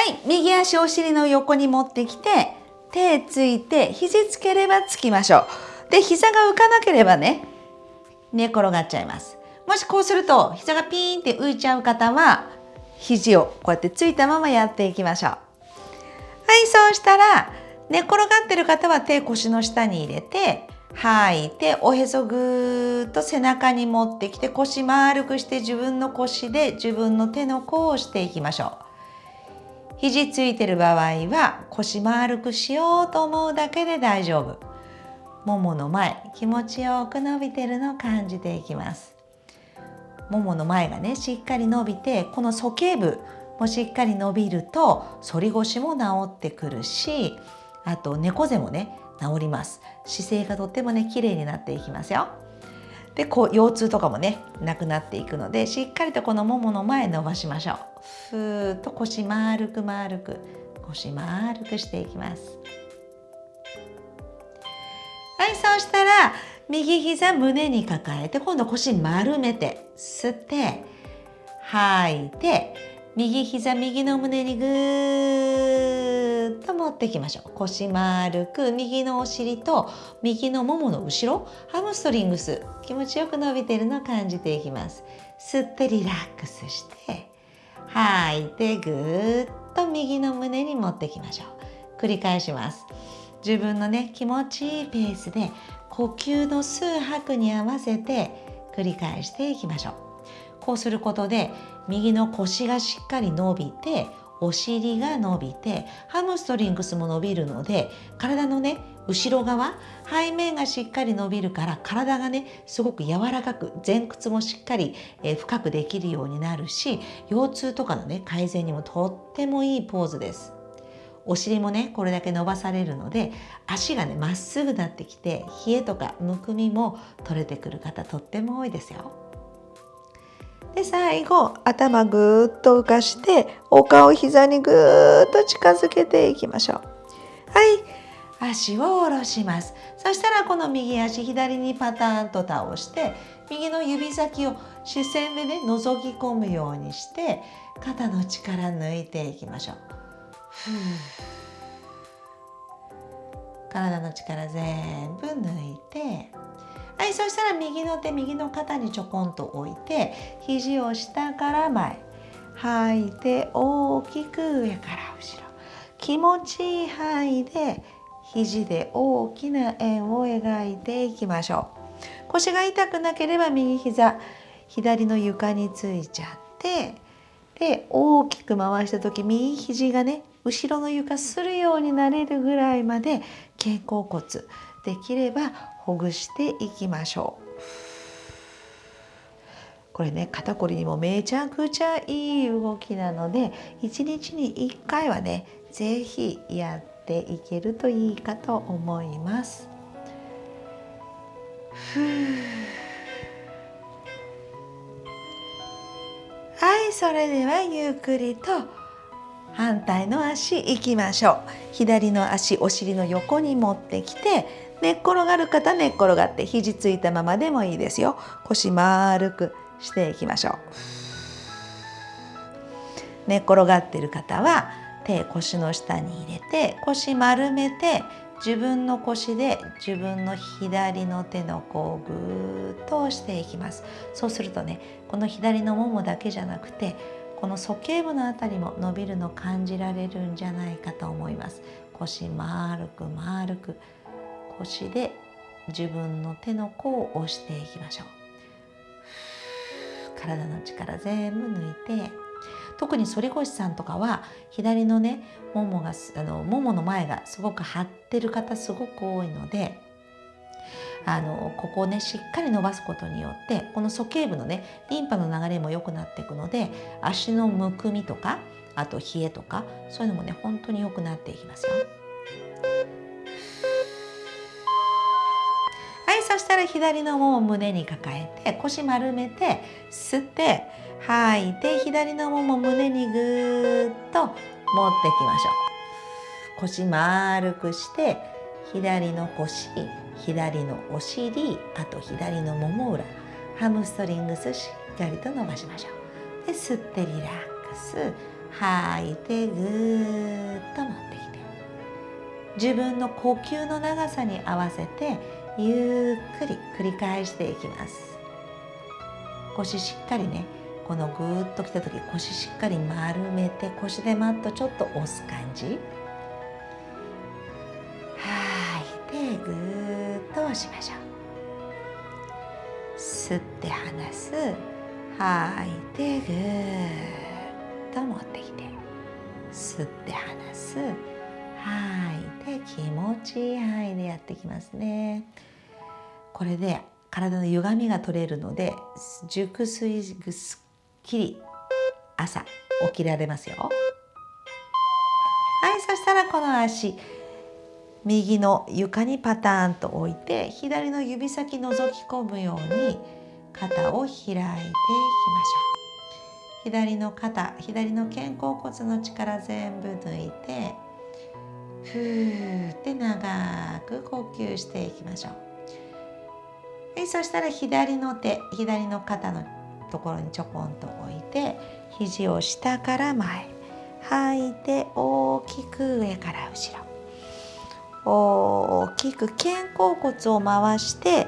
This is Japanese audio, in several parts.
はい。右足お尻の横に持ってきて手ついて肘つければつきましょう。で膝が浮かなければね寝転がっちゃいます。もしこうすると膝がピーンって浮いちゃう方は肘をこうやってついたままやっていきましょう。はいそうしたら寝転がってる方は手腰の下に入れて吐いておへそぐーっと背中に持ってきて腰丸くして自分の腰で自分の手の甲をしていきましょう。肘ついてる場合は腰丸くしようと思うだけで大丈夫。ももの前気持ちよく伸びてるのを感じていきます。ももの前がねしっかり伸びてこの鼠径部もしっかり伸びると反り腰も治ってくるしあと猫背もね治ります。姿勢がとってもね綺麗になっていきますよ。でこう腰痛とかもねなくなっていくのでしっかりとこのももの前伸ばしましょう。ふーっと腰丸く丸く腰丸くしていきます。はいそうしたら右膝胸に抱えて今度腰丸めて吸って吐いて右膝右の胸にぐーっと持ってきましょう。腰丸く右のお尻と右のももの後ろハムストリングス。気持ちよく伸びているのを感じていきます。吸ってリラックスして吐いてぐーっと右の胸に持ってきましょう。繰り返します。自分のね気持ちいいペースで呼吸の数拍に合わせて繰り返していきましょう。こうすることで右の腰がしっかり伸びてお尻が伸びてハムストリングスも伸びるので体のね後ろ側背面がしっかり伸びるから体がねすごく柔らかく前屈もしっかり、えー、深くできるようになるし腰痛とかのね改善にもとってもいいポーズです。お尻もねこれだけ伸ばされるので足がねまっすぐなってきて冷えとかむくみも取れてくる方とっても多いですよ。で最後頭ぐーっと浮かしてお顔膝にぐーっと近づけていきましょう。はい足を下ろしますそしたらこの右足左にパターンと倒して右の指先を視線でね覗き込むようにして肩の力抜いていきましょう。体の力全部抜いてはいそしたら右の手右の肩にちょこんと置いて肘を下から前吐いて大きく上から後ろ。気持ちいい範囲で肘で大きな円を描いていきましょう。腰が痛くなければ右膝左の床についちゃってで大きく回した時右肘がね後ろの床するようになれるぐらいまで肩甲骨できればほぐしていきましょう。これね肩こりにもめちゃくちゃいい動きなので1日に1回はね是非やっていけるといいかと思います。はいそれではゆっくりと反対の足いきましょう左の足お尻の横に持ってきて寝っ転がる方寝っ転がって肘ついたままでもいいですよ。腰丸くしていきましょう。寝っ転がってる方は手腰の下に入れて腰丸めて自分の腰で自分の左の手の甲をぐーっと押していきます。そうするとねこの左のももだけじゃなくてこの鼠径部のあたりも伸びるの感じられるんじゃないかと思います。腰丸く丸く腰で自分の手の甲を押していきましょう体の力全部抜いて特に反り腰さんとかは左のねももがあのももの前がすごく張ってる方すごく多いのであのここをねしっかり伸ばすことによってこの鼠径部のねリンパの流れも良くなっていくので足のむくみとかあと冷えとかそういうのもね本当に良くなっていきますよ。したら左のもも胸に抱えて腰丸めて吸って吐いて左のもも胸にぐーっと持ってきましょう。腰丸くして左の腰左のお尻あと左のもも裏ハムストリングスしっかりと伸ばしましょう。で吸ってリラックス。吐いてぐーっと持ってきて。自分の呼吸の長さに合わせてゆっくり繰り返していきます。腰しっかりねこのぐーっときた時腰しっかり丸めて腰でマットちょっと押す感じ。吐い。てぐーっと押しましょう。吸って離す。吐い。てぐーっと持ってきて。吸って離す。吐い。て気持ちいい範囲でやってきますね。これで体の歪みが取れるので熟睡ぐっきり朝起きられますよ。はいそしたらこの足右の床にパターンと置いて左の指先覗き込むように肩を開いていきましょう。左の肩左の肩甲骨の力全部抜いてふーって長く呼吸していきましょう。そしたら左の手左の肩のところにちょこんと置いて肘を下から前吐いて大きく上から後ろ。大きく肩甲骨を回して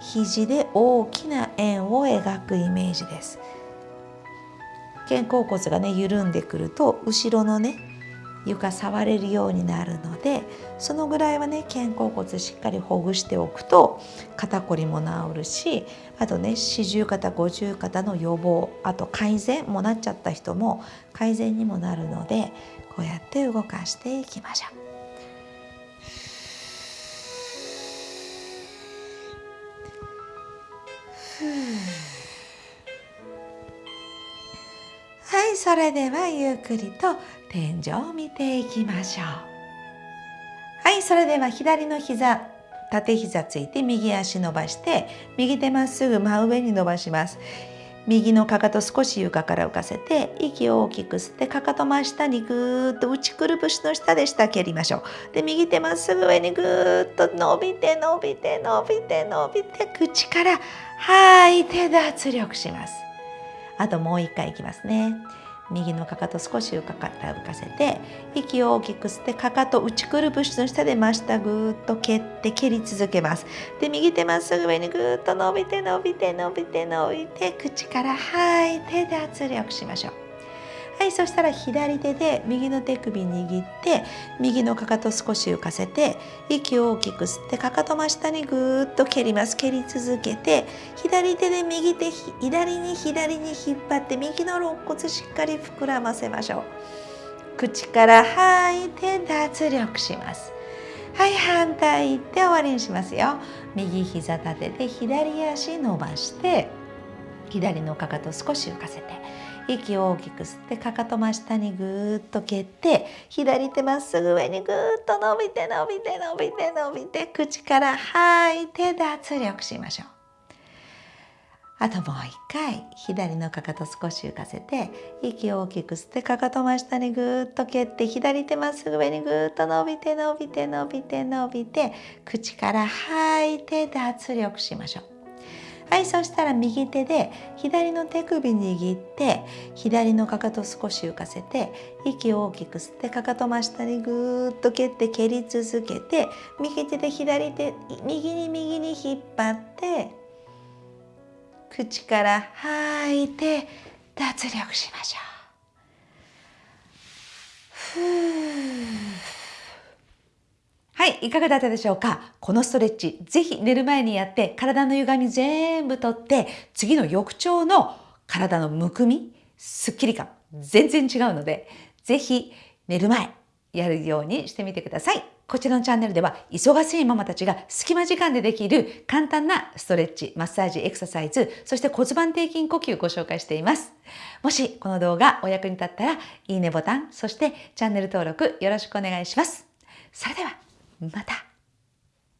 肘で大きな円を描くイメージです。肩甲骨がね緩んでくると後ろのね床触れるようになるのでそのぐらいはね肩甲骨しっかりほぐしておくと肩こりも治るしあとね四十肩五十肩の予防あと改善もなっちゃった人も改善にもなるのでこうやって動かしていきましょう。はいそれではゆっくりと天井を見ていきましょう。はいそれでは左の膝縦膝ついて右足伸ばして右手まっすぐ真上に伸ばします。右のかかと少し床から浮かせて息を大きく吸ってかかと真下にぐーっと内くるぶしの下で下蹴りましょう。で右手まっすぐ上にぐーっと伸びて伸びて伸びて伸びて口から吐いて脱力します。あともう一回いきますね。右のかかと少し浮か浮かせて息を大きく吸ってかかと内くるぶしの下で真下ぐーっと蹴って蹴り続けます。で右手まっすぐ上にぐーっと伸びて伸びて伸びて伸びて口から吐いて脱力しましょう。はいそしたら左手で右の手首握って右のかかと少し浮かせて息を大きく吸ってかかと真下にぐーっと蹴ります。蹴り続けて左手で右手左に左に引っ張って右の肋骨しっかり膨らませましょう。口から吐いて脱力します。はい反対行って終わりにしますよ。右膝立てて左足伸ばして左のかかと少し浮かせて。息を大きく吸ってかかと真下にぐーっと蹴って左手まっすぐ上にぐーっと伸びて伸びて伸びて伸びて口から吐いて脱力しましょう。あともう一回左のかかと少し浮かせて息を大きく吸ってかかと真下にぐーっと蹴って左手まっすぐ上にぐーっと伸びて伸びて伸びて伸びて口から吐いて脱力しましょう。はいそしたら右手で左の手首握って左のかかと少し浮かせて息を大きく吸ってかかと真下にぐーっと蹴って蹴り続けて右手で左手右に右に引っ張って口から吐いて脱力しましょう。ふーはい、かがだったでしょうか？このストレッチ、ぜひ寝る前にやって、体の歪み全部とって、次の翌朝の体のむくみ、すっきり感、全然違うので、ぜひ寝る前、やるようにしてみてください。こちらのチャンネルでは、忙しいママたちが隙間時間でできる簡単なストレッチ、マッサージ、エクササイズ、そして骨盤底筋呼吸をご紹介しています。もしこの動画お役に立ったら、いいねボタン、そしてチャンネル登録よろしくお願いします。それでは、また